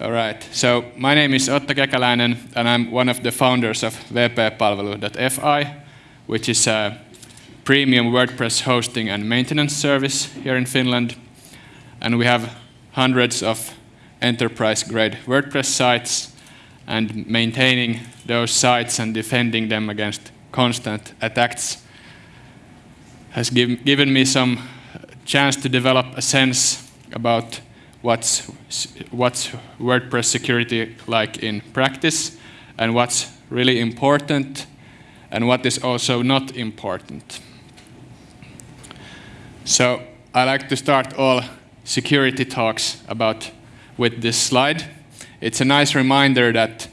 All right. So my name is Otto Kekäläinen, and I'm one of the founders of wp-palvelu.fi, which is a premium WordPress hosting and maintenance service here in Finland. And we have hundreds of enterprise-grade WordPress sites, and maintaining those sites and defending them against constant attacks has give, given me some chance to develop a sense about what's, what's WordPress security like in practice and what's really important and what is also not important. So I like to start all security talks about with this slide. It's a nice reminder that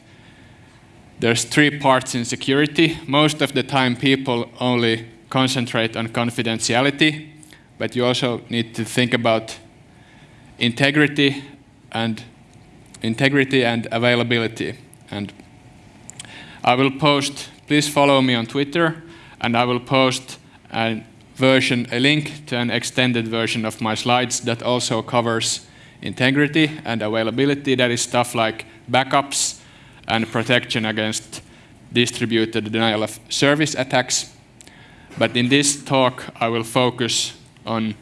there's three parts in security. Most of the time people only concentrate on confidentiality, but you also need to think about integrity and integrity and availability. And I will post, please follow me on Twitter, and I will post a version, a link to an extended version of my slides that also covers integrity and availability. That is stuff like backups and protection against distributed denial of service attacks. But in this talk, I will focus on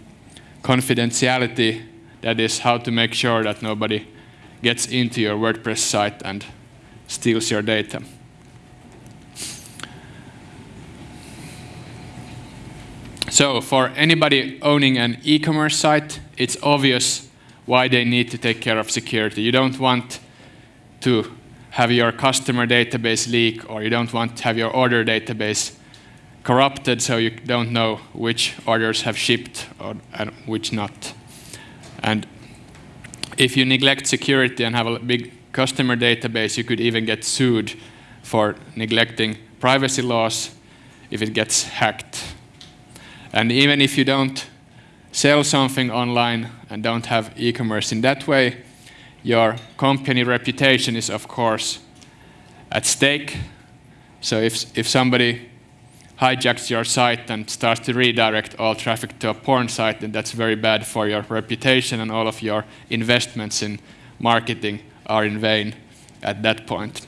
confidentiality that is how to make sure that nobody gets into your WordPress site and steals your data. So for anybody owning an e-commerce site, it's obvious why they need to take care of security. You don't want to have your customer database leak or you don't want to have your order database corrupted so you don't know which orders have shipped or, and which not. And if you neglect security and have a big customer database, you could even get sued for neglecting privacy laws if it gets hacked. And even if you don't sell something online and don't have e-commerce in that way, your company reputation is of course at stake. So if, if somebody hijacks your site and starts to redirect all traffic to a porn site, then that's very bad for your reputation and all of your investments in marketing are in vain at that point.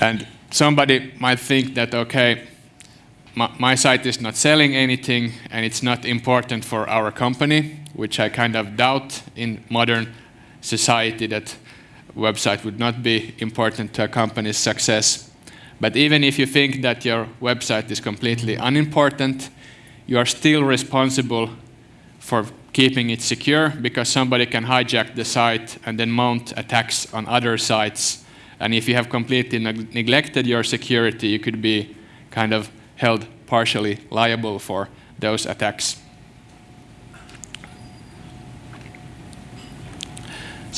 And somebody might think that, okay, my, my, site is not selling anything and it's not important for our company, which I kind of doubt in modern society that website would not be important to a company's success. But even if you think that your website is completely unimportant, you are still responsible for keeping it secure because somebody can hijack the site and then mount attacks on other sites. And if you have completely neg neglected your security, you could be kind of held partially liable for those attacks.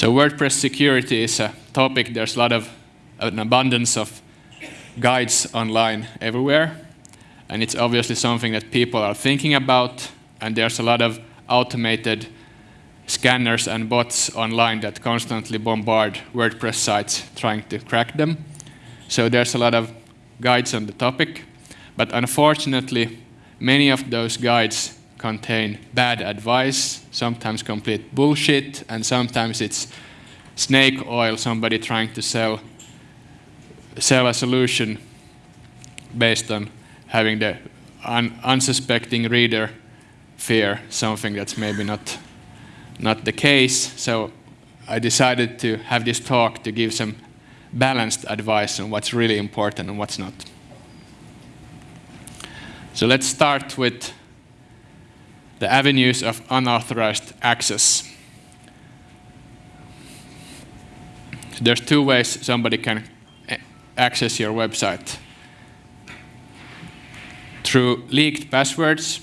So WordPress security is a topic. There's a lot of an abundance of guides online everywhere. And it's obviously something that people are thinking about. And there's a lot of automated scanners and bots online that constantly bombard WordPress sites trying to crack them. So there's a lot of guides on the topic. But unfortunately, many of those guides contain bad advice, sometimes complete bullshit, and sometimes it's snake oil, somebody trying to sell, sell a solution based on having the un unsuspecting reader fear something that's maybe not, not the case. So I decided to have this talk to give some balanced advice on what's really important and what's not. So let's start with the avenues of unauthorized access. There's two ways somebody can access your website. Through leaked passwords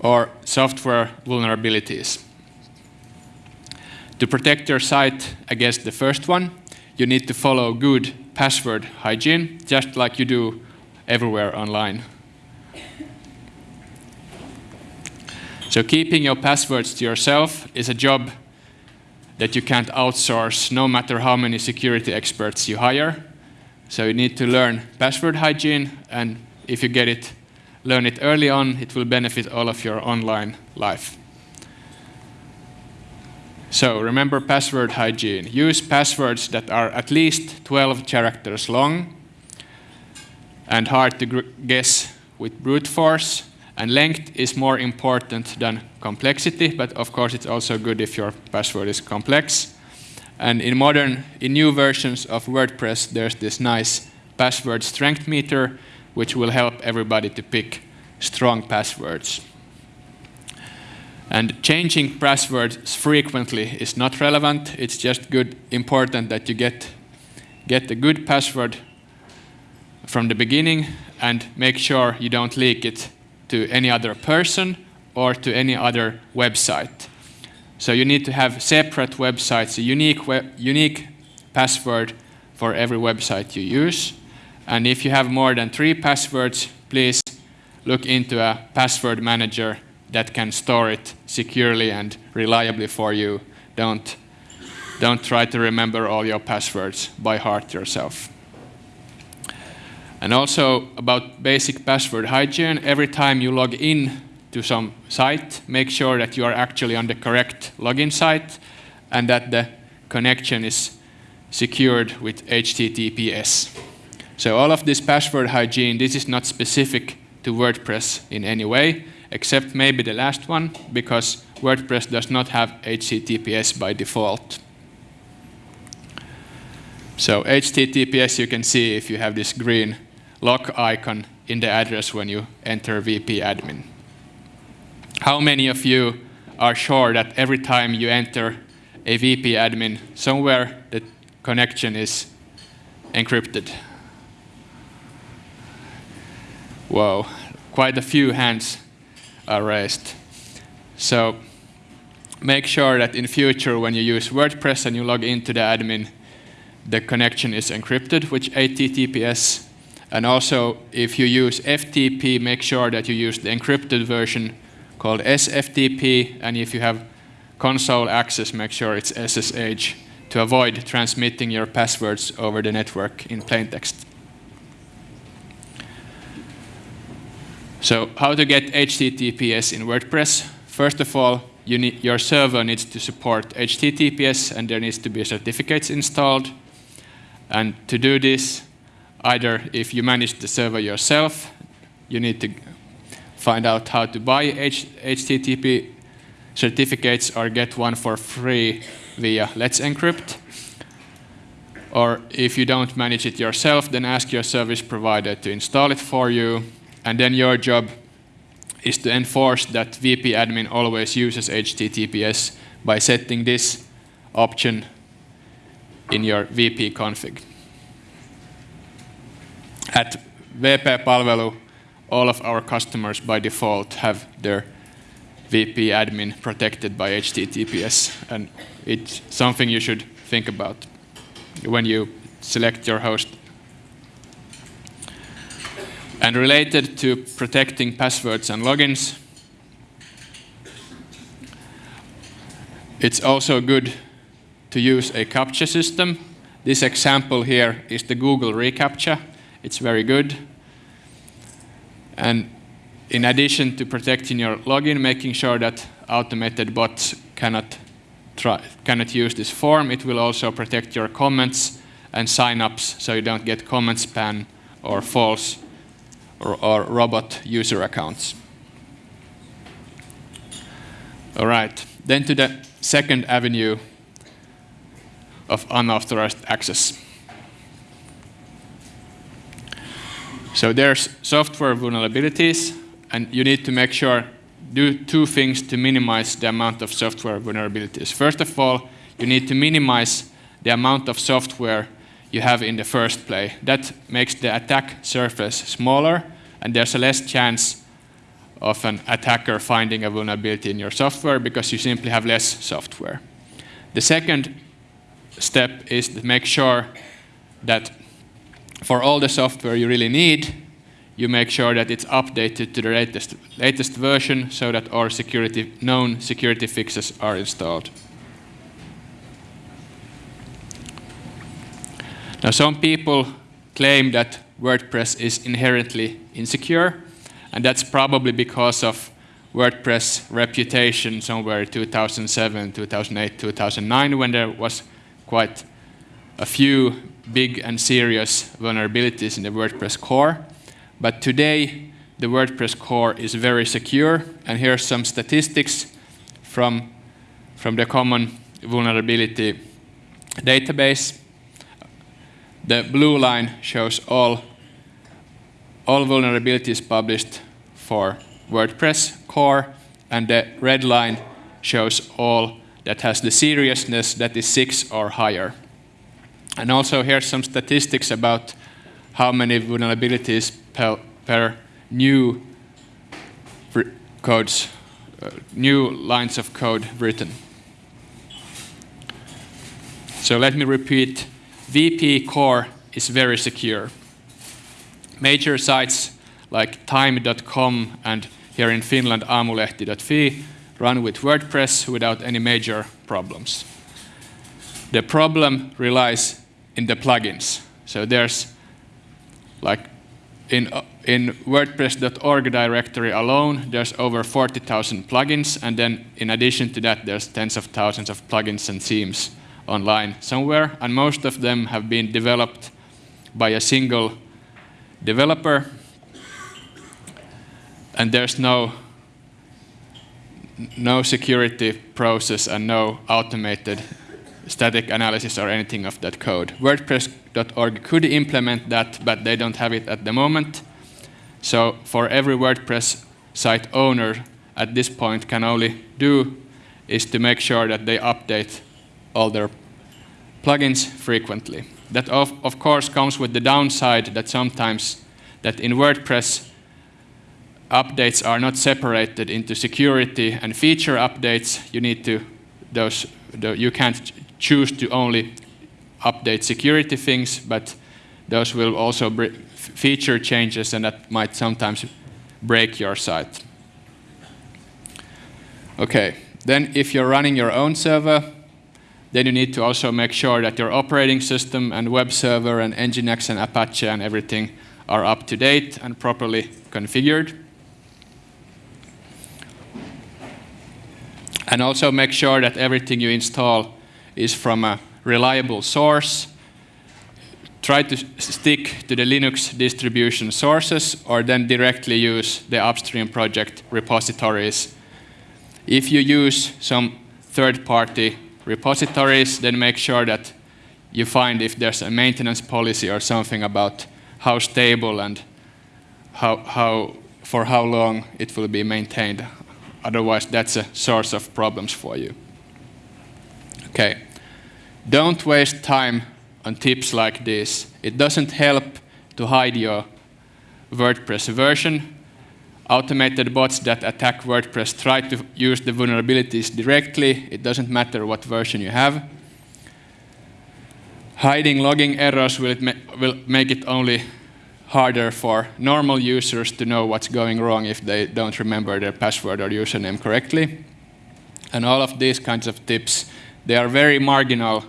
or software vulnerabilities. To protect your site against the first one, you need to follow good password hygiene, just like you do everywhere online. So keeping your passwords to yourself is a job that you can't outsource no matter how many security experts you hire. So you need to learn password hygiene, and if you get it learn it early on, it will benefit all of your online life. So remember password hygiene. Use passwords that are at least 12 characters long and hard to guess with brute force. And length is more important than complexity, but of course it's also good if your password is complex. And in modern, in new versions of WordPress, there's this nice password strength meter, which will help everybody to pick strong passwords. And changing passwords frequently is not relevant. It's just good, important that you get, get a good password from the beginning and make sure you don't leak it to any other person or to any other website. So you need to have separate websites, a unique, unique password for every website you use. And if you have more than three passwords, please look into a password manager that can store it securely and reliably for you. Don't, don't try to remember all your passwords by heart yourself. And also about basic password hygiene, every time you log in to some site, make sure that you are actually on the correct login site and that the connection is secured with HTTPS. So all of this password hygiene, this is not specific to WordPress in any way except maybe the last one, because WordPress does not have HTTPS by default. So HTTPS you can see if you have this green lock icon in the address when you enter WP admin. How many of you are sure that every time you enter a WP admin, somewhere the connection is encrypted? Whoa, quite a few hands are raised. So make sure that in future when you use WordPress and you log into the admin, the connection is encrypted with HTTPS. And also, if you use FTP, make sure that you use the encrypted version called SFTP. And if you have console access, make sure it's SSH to avoid transmitting your passwords over the network in plain text. So how to get HTTPS in WordPress? First of all, you need, your server needs to support HTTPS and there needs to be certificates installed. And to do this, either if you manage the server yourself, you need to find out how to buy H HTTP certificates or get one for free via Let's Encrypt. Or if you don't manage it yourself, then ask your service provider to install it for you and then your job is to enforce that WP admin always uses HTTPS by setting this option in your WP config. At WP Palvelu, all of our customers by default have their WP admin protected by HTTPS, and it's something you should think about when you select your host and related to protecting passwords and logins, it's also good to use a CAPTCHA system. This example here is the Google reCAPTCHA. It's very good. And in addition to protecting your login, making sure that automated bots cannot, try, cannot use this form, it will also protect your comments and signups so you don't get comment spam or false or, or robot user accounts. All right, then to the second avenue of unauthorized access. So there's software vulnerabilities, and you need to make sure, do two things to minimize the amount of software vulnerabilities. First of all, you need to minimize the amount of software you have in the first play. That makes the attack surface smaller, and there's a less chance of an attacker finding a vulnerability in your software because you simply have less software. The second step is to make sure that for all the software you really need, you make sure that it's updated to the latest, latest version so that all security, known security fixes are installed. Now some people claim that WordPress is inherently insecure, And that's probably because of WordPress reputation somewhere 2007, 2008, 2009, when there was quite a few big and serious vulnerabilities in the WordPress core. But today, the WordPress core is very secure, and here are some statistics from, from the common vulnerability database. The blue line shows all, all vulnerabilities published for WordPress core, and the red line shows all that has the seriousness that is 6 or higher. And also here's some statistics about how many vulnerabilities per, per new codes, uh, new lines of code written. So let me repeat, WP core is very secure. Major sites like time.com and here in Finland aamulehti.fi run with WordPress without any major problems. The problem relies in the plugins. So there's like in, in WordPress.org directory alone, there's over 40,000 plugins, and then in addition to that, there's tens of thousands of plugins and themes online somewhere, and most of them have been developed by a single developer, and there's no no security process and no automated static analysis or anything of that code. WordPress.org could implement that, but they don't have it at the moment. So for every WordPress site owner at this point can only do is to make sure that they update all their plugins frequently. That of, of course comes with the downside that sometimes that in WordPress updates are not separated into security and feature updates. You need to those the, you can't choose to only update security things, but those will also feature changes and that might sometimes break your site. Okay, then if you're running your own server, then you need to also make sure that your operating system and web server and Nginx and Apache and everything are up to date and properly configured. And also make sure that everything you install is from a reliable source. Try to stick to the Linux distribution sources or then directly use the upstream project repositories. If you use some third-party repositories, then make sure that you find if there's a maintenance policy or something about how stable and how, how, for how long it will be maintained. Otherwise, that's a source of problems for you. Okay. Don't waste time on tips like this. It doesn't help to hide your WordPress version. Automated bots that attack WordPress try to use the vulnerabilities directly. It doesn't matter what version you have. Hiding logging errors will, ma will make it only harder for normal users to know what's going wrong if they don't remember their password or username correctly. And all of these kinds of tips, they are very marginal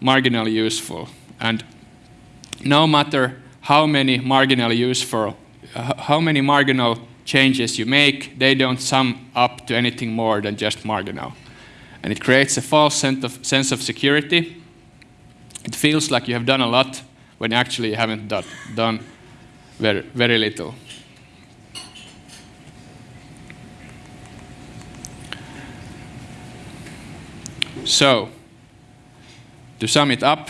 marginally useful. And no matter how many marginally useful, uh, how many marginal changes you make, they don't sum up to anything more than just marginal. And it creates a false sense of, sense of security. It feels like you have done a lot when actually you haven't done, done very, very little. So, to sum it up,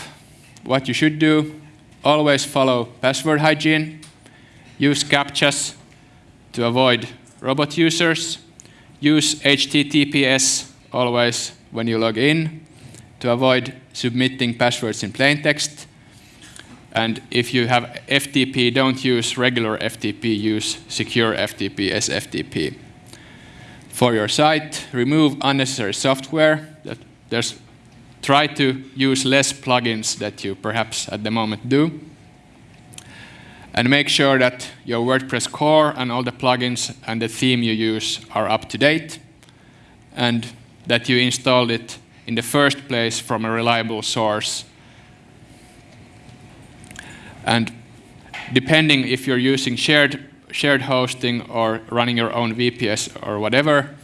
what you should do, always follow password hygiene, use CAPTCHAs to avoid robot users, use HTTPS always when you log in to avoid submitting passwords in plain text. And if you have FTP, don't use regular FTP, use secure FTP SFTP. For your site, remove unnecessary software. There's try to use less plugins that you perhaps at the moment do. And make sure that your WordPress core and all the plugins and the theme you use are up to date. And that you installed it in the first place from a reliable source. And depending if you're using shared shared hosting or running your own VPS or whatever,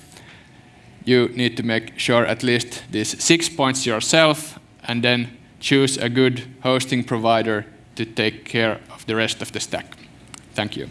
you need to make sure at least these six points yourself and then choose a good hosting provider to take care of the rest of the stack. Thank you.